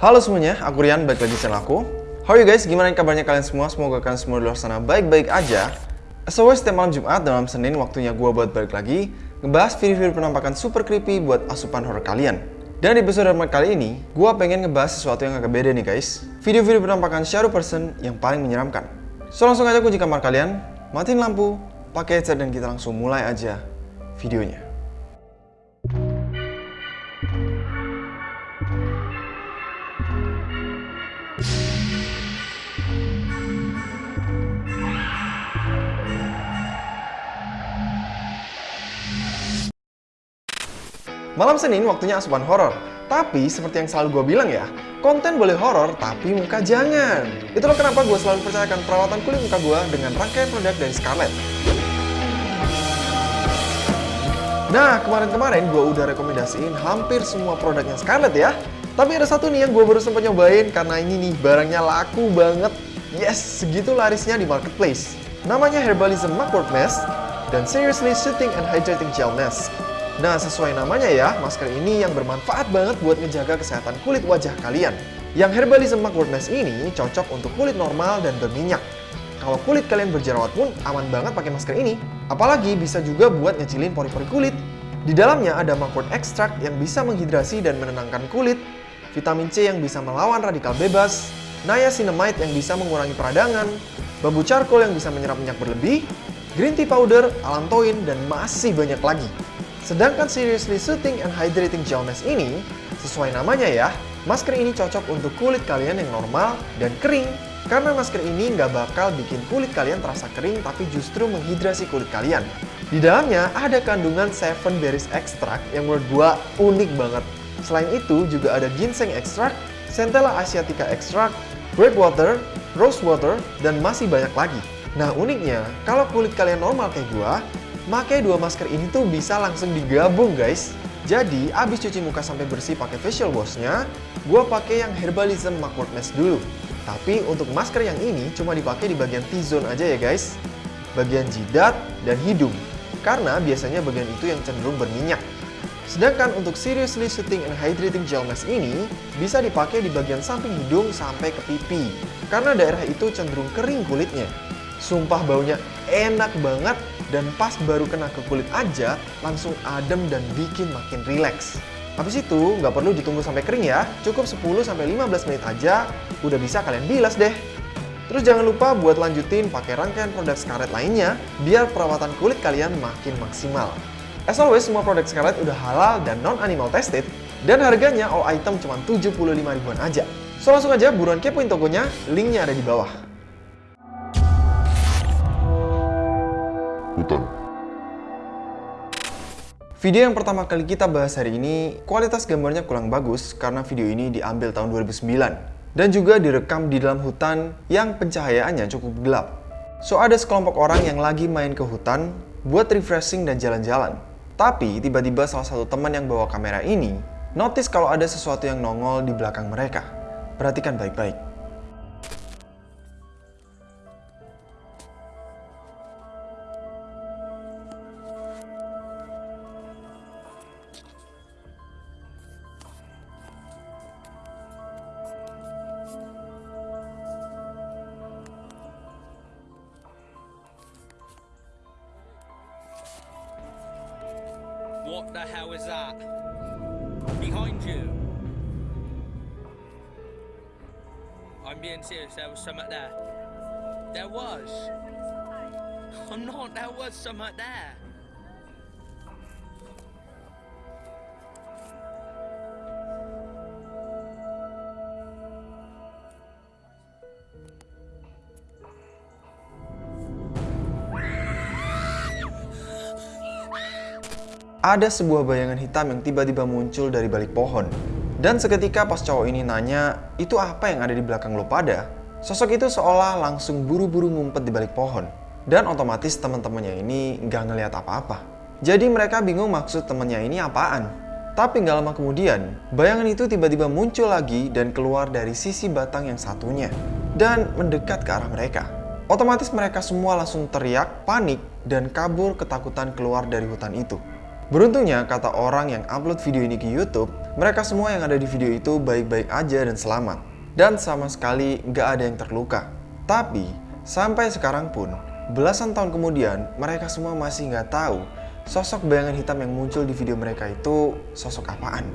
Halo semuanya, aku Rian, balik lagi channel aku. How are you guys? Gimana kabarnya kalian semua? Semoga kalian semua di luar sana baik-baik aja. As always, setiap malam Jumat dan malam Senin waktunya gue buat balik lagi ngebahas video-video penampakan super creepy buat asupan horror kalian. Dan di episode kali ini, gue pengen ngebahas sesuatu yang agak beda nih guys. Video-video penampakan shadow person yang paling menyeramkan. So langsung aja kunci kamar kalian, matiin lampu, pakai headset dan kita langsung mulai aja videonya. Malam Senin waktunya asupan horor. Tapi seperti yang selalu gue bilang ya, konten boleh horor tapi muka jangan. Itulah kenapa gue selalu percayakan perawatan kulit muka gue dengan rangkaian produk dari Scarlett. Nah, kemarin-kemarin gue udah rekomendasiin hampir semua produknya Scarlett ya. Tapi ada satu nih yang gue baru sempat nyobain karena ini nih barangnya laku banget. Yes, segitu larisnya di marketplace. Namanya Herbalism Mugwort Mask dan Seriously Soothing and Hydrating Gel Mask. Nah, sesuai namanya ya, masker ini yang bermanfaat banget buat ngejaga kesehatan kulit wajah kalian. Yang Herbalism Mugwort Mask ini cocok untuk kulit normal dan berminyak. Kalau kulit kalian berjerawat pun aman banget pakai masker ini. Apalagi bisa juga buat ngecilin pori-pori kulit. Di dalamnya ada mugwort extract yang bisa menghidrasi dan menenangkan kulit, vitamin C yang bisa melawan radikal bebas, niacinamide yang bisa mengurangi peradangan, bambu charcoal yang bisa menyerap minyak berlebih, green tea powder, alantoin, dan masih banyak lagi. Sedangkan Seriously Soothing and Hydrating Gel Mask ini, sesuai namanya ya, masker ini cocok untuk kulit kalian yang normal dan kering. Karena masker ini nggak bakal bikin kulit kalian terasa kering, tapi justru menghidrasi kulit kalian. Di dalamnya ada kandungan Seven Berries Extract yang menurut gua unik banget. Selain itu juga ada ginseng extract, Centella asiatica extract, grape water, rose water, dan masih banyak lagi. Nah uniknya, kalau kulit kalian normal kayak gua, Makai dua masker ini tuh bisa langsung digabung guys. Jadi, abis cuci muka sampai bersih pakai facial washnya, gue pakai yang Herbalism Mugwort Mask dulu. Tapi untuk masker yang ini cuma dipakai di bagian T-zone aja ya guys. Bagian jidat dan hidung. Karena biasanya bagian itu yang cenderung berminyak. Sedangkan untuk Seriously Soothing and Hydrating Gel Mask ini bisa dipakai di bagian samping hidung sampai ke pipi. Karena daerah itu cenderung kering kulitnya. Sumpah baunya enak banget dan pas baru kena ke kulit aja langsung adem dan bikin makin rileks. Habis itu nggak perlu ditunggu sampai kering ya, cukup 10-15 menit aja udah bisa kalian bilas deh. Terus jangan lupa buat lanjutin pakai rangkaian produk Scarlett lainnya biar perawatan kulit kalian makin maksimal. As always, semua produk Scarlett udah halal dan non-animal tested dan harganya all item cuma 75 ribuan aja. So langsung aja buruan kepoin tokonya, linknya ada di bawah. hutan. Video yang pertama kali kita bahas hari ini, kualitas gambarnya kurang bagus karena video ini diambil tahun 2009 dan juga direkam di dalam hutan yang pencahayaannya cukup gelap. So ada sekelompok orang yang lagi main ke hutan buat refreshing dan jalan-jalan. Tapi tiba-tiba salah satu teman yang bawa kamera ini notice kalau ada sesuatu yang nongol di belakang mereka. Perhatikan baik-baik. What the hell is that? Behind you. I'm being serious, there was something there. There was. I'm not, there was something there. Ada sebuah bayangan hitam yang tiba-tiba muncul dari balik pohon. Dan seketika pas cowok ini nanya, itu apa yang ada di belakang lo pada? Sosok itu seolah langsung buru-buru ngumpet di balik pohon. Dan otomatis teman-temannya ini nggak ngeliat apa-apa. Jadi mereka bingung maksud temennya ini apaan. Tapi nggak lama kemudian, bayangan itu tiba-tiba muncul lagi dan keluar dari sisi batang yang satunya. Dan mendekat ke arah mereka. Otomatis mereka semua langsung teriak, panik, dan kabur ketakutan keluar dari hutan itu. Beruntungnya, kata orang yang upload video ini ke YouTube, mereka semua yang ada di video itu baik-baik aja dan selamat. Dan sama sekali nggak ada yang terluka. Tapi, sampai sekarang pun, belasan tahun kemudian, mereka semua masih nggak tahu sosok bayangan hitam yang muncul di video mereka itu sosok apaan.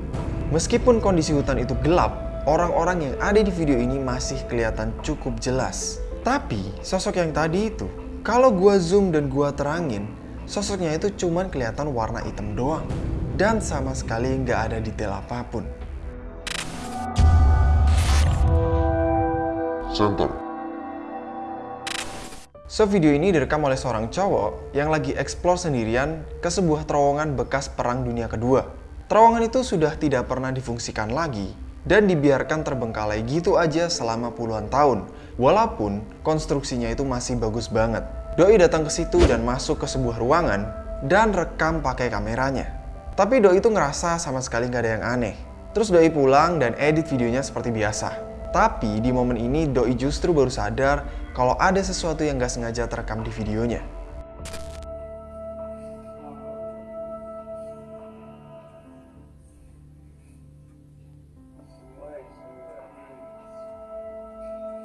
Meskipun kondisi hutan itu gelap, orang-orang yang ada di video ini masih kelihatan cukup jelas. Tapi, sosok yang tadi itu, kalau gua zoom dan gua terangin, sosoknya itu cuman kelihatan warna hitam doang. Dan sama sekali nggak ada detail apa pun. Center. So video ini direkam oleh seorang cowok yang lagi explore sendirian ke sebuah terowongan bekas perang dunia kedua. Terowongan itu sudah tidak pernah difungsikan lagi dan dibiarkan terbengkalai gitu aja selama puluhan tahun. Walaupun konstruksinya itu masih bagus banget. Doi datang ke situ dan masuk ke sebuah ruangan dan rekam pakai kameranya. Tapi Doi itu ngerasa sama sekali nggak ada yang aneh. Terus Doi pulang dan edit videonya seperti biasa. Tapi di momen ini Doi justru baru sadar kalau ada sesuatu yang gak sengaja terekam di videonya.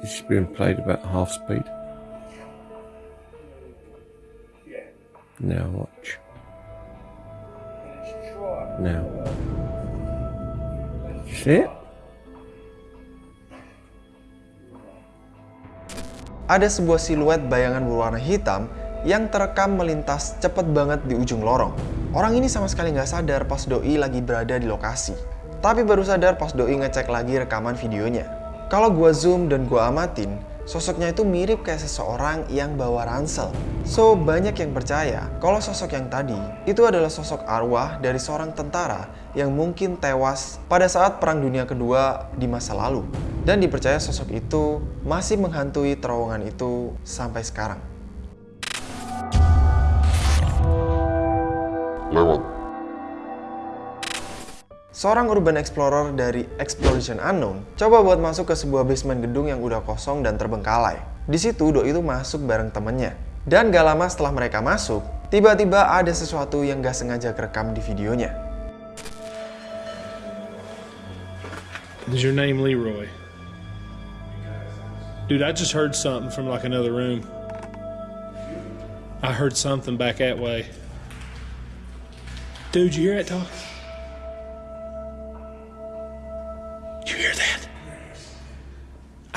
Is being played about half speed. Now watch. Now. See it? Ada sebuah siluet bayangan berwarna hitam yang terekam melintas cepet banget di ujung lorong. Orang ini sama sekali nggak sadar pas Doi lagi berada di lokasi. Tapi baru sadar pas Doi ngecek lagi rekaman videonya. Kalau gua zoom dan gua amatin, sosoknya itu mirip kayak seseorang yang bawa ransel. So, banyak yang percaya kalau sosok yang tadi itu adalah sosok arwah dari seorang tentara yang mungkin tewas pada saat Perang Dunia Kedua di masa lalu. Dan dipercaya sosok itu masih menghantui terowongan itu sampai sekarang. Lewat. Seorang urban explorer dari Exploration Unknown coba buat masuk ke sebuah basement gedung yang udah kosong dan terbengkalai. Di situ Doi itu masuk bareng temennya. Dan gak lama setelah mereka masuk, tiba-tiba ada sesuatu yang gak sengaja kerekam di videonya. Is your name Leroy? Dude, I just heard something from like another room. I heard something back that way. Dude, you hear that talk?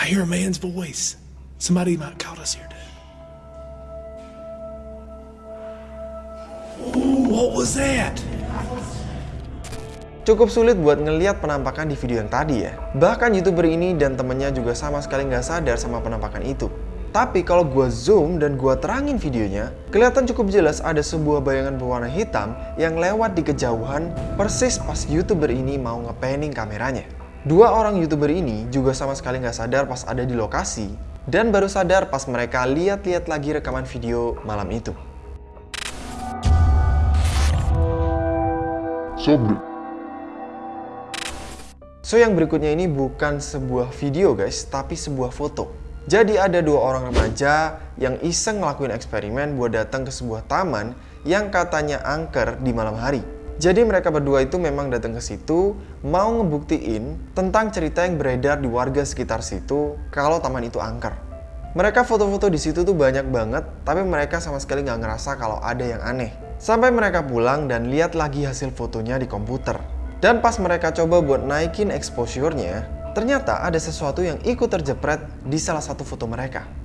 I hear a man's voice. Somebody might caught us here, dude. Ooh, what was that? Cukup sulit buat ngeliat penampakan di video yang tadi ya. Bahkan youtuber ini dan temennya juga sama sekali nggak sadar sama penampakan itu. Tapi kalau gua zoom dan gua terangin videonya, kelihatan cukup jelas ada sebuah bayangan berwarna hitam yang lewat di kejauhan persis pas youtuber ini mau ngepanning kameranya. Dua orang youtuber ini juga sama sekali nggak sadar pas ada di lokasi dan baru sadar pas mereka lihat-lihat lagi rekaman video malam itu. Sobre. So yang berikutnya ini bukan sebuah video guys, tapi sebuah foto. Jadi ada dua orang remaja yang iseng ngelakuin eksperimen buat datang ke sebuah taman yang katanya angker di malam hari. Jadi mereka berdua itu memang datang ke situ mau ngebuktiin tentang cerita yang beredar di warga sekitar situ kalau taman itu angker. Mereka foto-foto di situ tuh banyak banget, tapi mereka sama sekali nggak ngerasa kalau ada yang aneh. Sampai mereka pulang dan lihat lagi hasil fotonya di komputer. Dan pas mereka coba buat naikin exposure-nya, ternyata ada sesuatu yang ikut terjepret di salah satu foto mereka.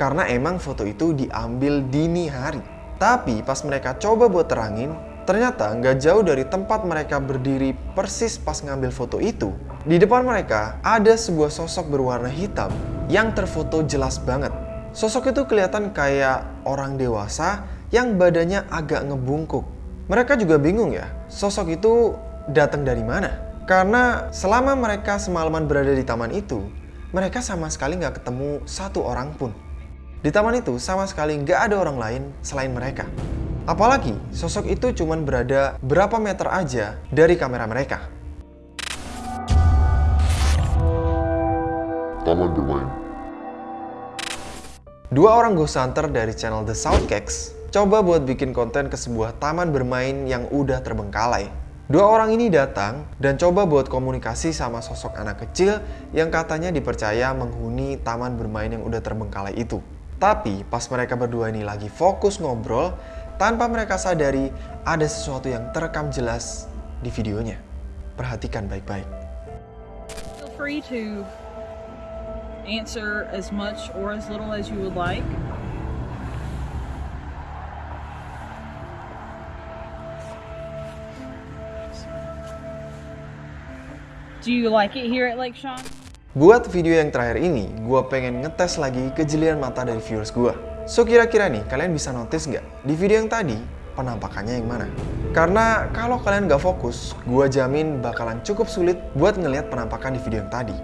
Karena emang foto itu diambil dini hari. Tapi pas mereka coba buat terangin, ternyata nggak jauh dari tempat mereka berdiri persis pas ngambil foto itu. Di depan mereka ada sebuah sosok berwarna hitam yang terfoto jelas banget. Sosok itu kelihatan kayak orang dewasa yang badannya agak ngebungkuk. Mereka juga bingung ya, sosok itu datang dari mana? Karena selama mereka semalaman berada di taman itu, mereka sama sekali nggak ketemu satu orang pun. Di taman itu sama sekali nggak ada orang lain selain mereka. Apalagi sosok itu cuma berada berapa meter aja dari kamera mereka. Taman bermain. Dua orang ghost hunter dari channel The Soundcakes coba buat bikin konten ke sebuah taman bermain yang udah terbengkalai. Dua orang ini datang dan coba buat komunikasi sama sosok anak kecil yang katanya dipercaya menghuni taman bermain yang udah terbengkalai itu. Tapi pas mereka berdua ini lagi fokus ngobrol, tanpa mereka sadari ada sesuatu yang terekam jelas di videonya. Perhatikan baik-baik. Do you like it here at Lake Sean? Buat video yang terakhir ini, gue pengen ngetes lagi kejelian mata dari viewers gue. So kira-kira nih, kalian bisa notice nggak di video yang tadi penampakannya yang mana? Karena kalau kalian nggak fokus, gue jamin bakalan cukup sulit buat ngelihat penampakan di video yang tadi.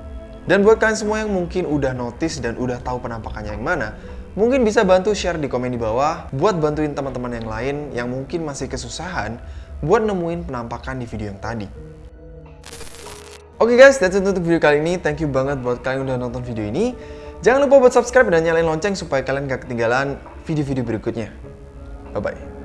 Dan buat kalian semua yang mungkin udah notice dan udah tahu penampakannya yang mana, mungkin bisa bantu share di komen di bawah buat bantuin teman-teman yang lain yang mungkin masih kesusahan buat nemuin penampakan di video yang tadi. Oke guys, that's it untuk video kali ini. Thank you banget buat kalian udah nonton video ini. Jangan lupa buat subscribe dan nyalain lonceng supaya kalian gak ketinggalan video-video berikutnya. Bye-bye.